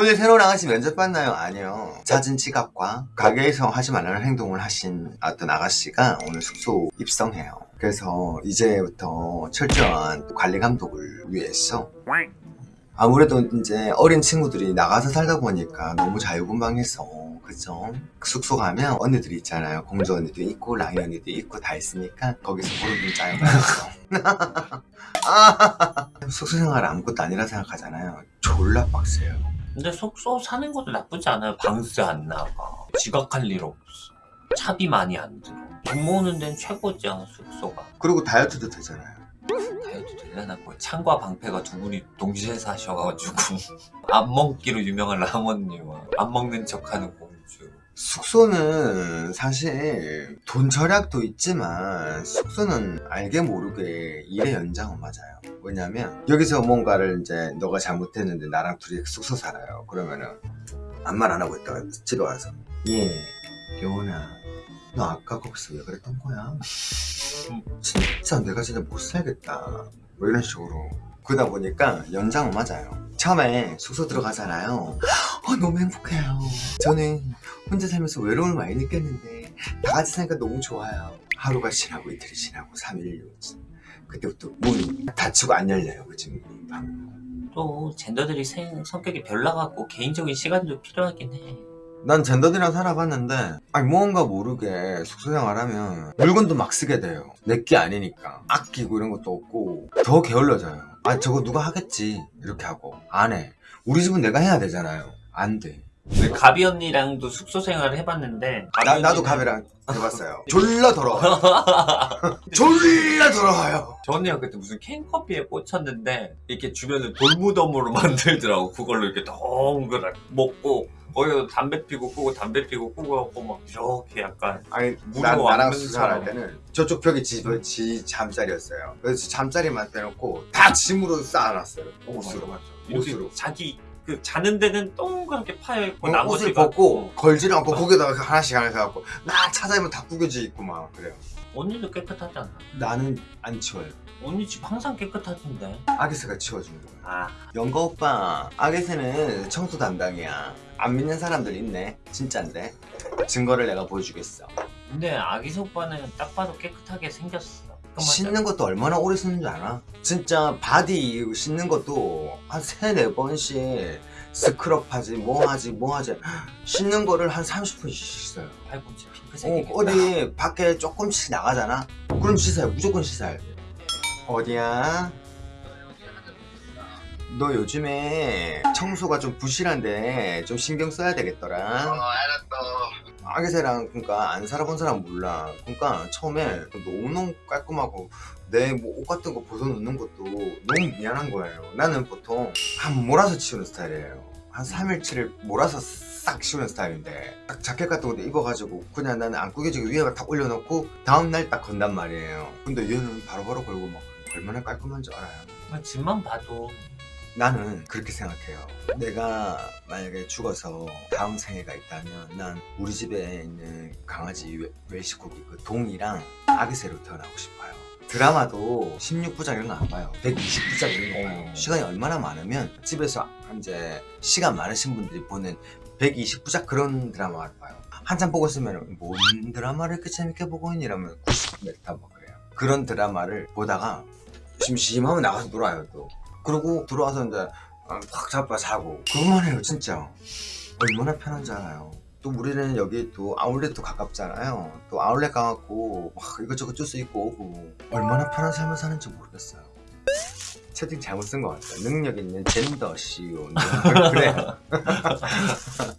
오늘 새로운 아가씨 면접 봤나요? 아니요. 잦은 지갑과 가게에서 하지 말라는 행동을 하신 어떤 아가씨가 오늘 숙소 입성해요. 그래서 이제부터 철저한 관리 감독을 위해서 아무래도 이제 어린 친구들이 나가서 살다 보니까 너무 자유분방해서 그죠? 숙소 가면 언니들이 있잖아요. 공주 언니도 있고 라이 언니도 있고 다 있으니까 거기서 보름 짜요. 아, 숙소 생활 아무것도 아니라 생각하잖아요. 졸라 빡세요. 근데 숙소 사는 것도 나쁘지 않아요. 방세 안 나가. 지각할 일 없어. 차비 많이 안 들어. 돈 모으는 데는 최고지 않아, 숙소가. 그리고 다이어트도 되잖아요. 다이어트 되려나 뭐 창과 방패가 두 분이 동시에 사셔가지고 안 먹기로 유명한 라모님과 안 먹는 척하는 공주. 숙소는 사실 돈 절약도 있지만 숙소는 알게 모르게 일의 연장은 맞아요. 왜냐면 여기서 뭔가를 이제 너가 잘못했는데 나랑 둘이 숙소 살아요. 그러면은 아무 말 안 하고 있다가 집에 와서 예, 여운아 너 아까 거기서 왜 그랬던 거야? 진짜 내가 진짜 못 살겠다. 뭐 이런 식으로 그러다 보니까 연장은 맞아요. 처음에 숙소 들어가잖아요. 어, 너무 행복해요. 저는 혼자 살면서 외로움을 많이 느꼈는데 다 같이 사니까 너무 좋아요. 하루가 지나고 이틀이 지나고 3일 그때부터 문이 닫히고 안 열려요. 그 지금 방. 또 젠더들이 생, 성격이 별나갖고 개인적인 시간도 필요하긴 해. 난 젠더들이랑 살아봤는데 아니 무언가 모르게 숙소 생활하면 물건도 막 쓰게 돼요 내 게 아니니까 아끼고 이런 것도 없고 더 게을러져요 아 저거 누가 하겠지 이렇게 하고 안해 우리 집은 내가 해야 되잖아요 안돼. 우리 가비 언니랑도 숙소 생활을 해봤는데 가비 나도 언니는- 가비랑 해봤어요. 졸라 더러워 졸라 더러워요. 저 언니가 그때 무슨 캔커피에 꽂혔는데 이렇게 주변을 돌무덤으로 만들더라고. 그걸로 이렇게 동그랗게 먹고 거기서 담배 피고 끄고 담배 피고 끄고 하고 막 이렇게 약간 아니 난, 나랑 수사할. 때는 저쪽 벽이 지, 지 잠자리였어요. 그래서 잠자리만 빼놓고 다 짐으로 쌓아놨어요. 옷으로. 이렇게 옷으로. 자기 그 자는 데는 동그랗게 파여 있고 어, 나머지가 옷을 벗고 어, 걸지를 않고 거기다가 하나씩 하나씩 해갖고 나 찾아보면 다 구겨져 있고 막 그래요. 언니도 깨끗하잖아? 나는 안 치워요. 언니 집 항상 깨끗하던데. 아기스가 치워주는 거예요 아. 영거 오빠 아기스는 청소 담당이야. 안 믿는 사람들 있네. 진짠데? 증거를 내가 보여주겠어. 근데 아기새 오빠는 딱 봐도 깨끗하게 생겼어 씻는 것도 얼마나 오래 쓰는 줄 알아? 진짜 body 씻는 것도 한 세네 번씩 스크럽 하지 뭐 하지 뭐 하지 씻는 거를 한 30분씩 씻어요 팔꿈치 어, 핑크색이겠다 어 디 밖에 조금씩 나가잖아? 그럼 씻어요 무조건 씻어야 돼 어디야? 너 요즘에 청소가 좀 부실한데 좀 신경 써야 되겠더라 알았어. 아기새랑 그러니까 안 살아본 사람 몰라. 그러니까 처음에 너무너무 깔끔하고 내 뭐 옷 같은 거 벗어놓는 것도 너무 미안한 거예요. 나는 보통 한 몰아서 치우는 스타일이에요. 한 3일치를 몰아서 싹 치우는 스타일인데 딱 자켓 같은 것도 입어가지고 그냥 나는 안 구겨지게 위에가 딱 올려놓고 다음날 딱 건단 말이에요. 근데 얘는 바로바로 걸고 막 얼마나 깔끔한 줄 알아요? 아, 집만 봐도 나는 그렇게 생각해요. 내가 만약에 죽어서 다음 생애가 있다면 난 우리 집에 있는 강아지 외- 외식고기 그 동이랑 아기새로 태어나고 싶어요. 드라마도 16부작 이런 거 안 봐요. 120부작 이런 거 봐요. 어. 시간이 얼마나 많으면 집에서 이제 시간 많으신 분들이 보는 120부작 그런 드라마를 봐요. 한참 보고 있으면 뭔 드라마를 이렇게 재밌게 보고 있니? 이러면 90몇 막 그래요. 그런 드라마를 보다가 심심하면 나가서 놀아요 또. 그리고 들어와서 이제 확 잡아 자고. 그것만 해요 진짜. 얼마나 편한지 알아요. 또 우리는 여기 또 아울렛도 가깝잖아요. 또 아울렛 가갖고 막 이것저것 줄 수 있고. 오고 얼마나 편한 삶을 사는지 모르겠어요. 채팅 잘못 쓴 것 같아요. 능력 있는 젠더 CEO 그래요